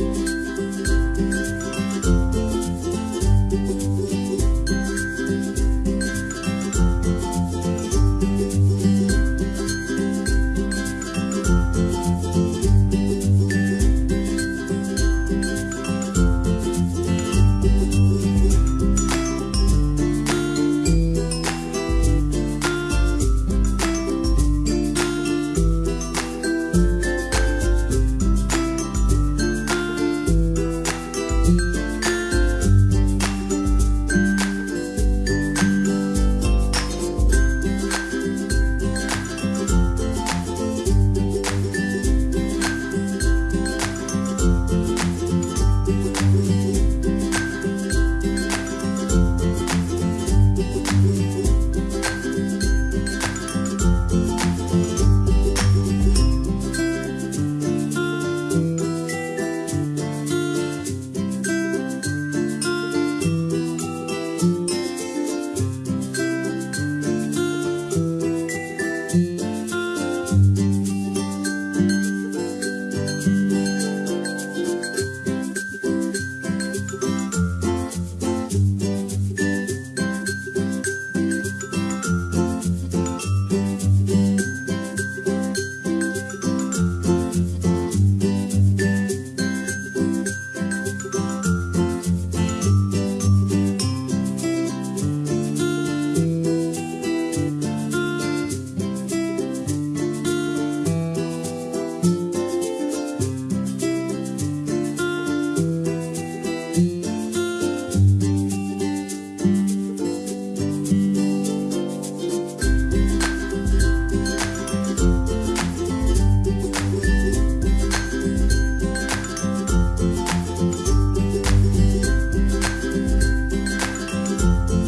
Música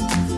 Bye.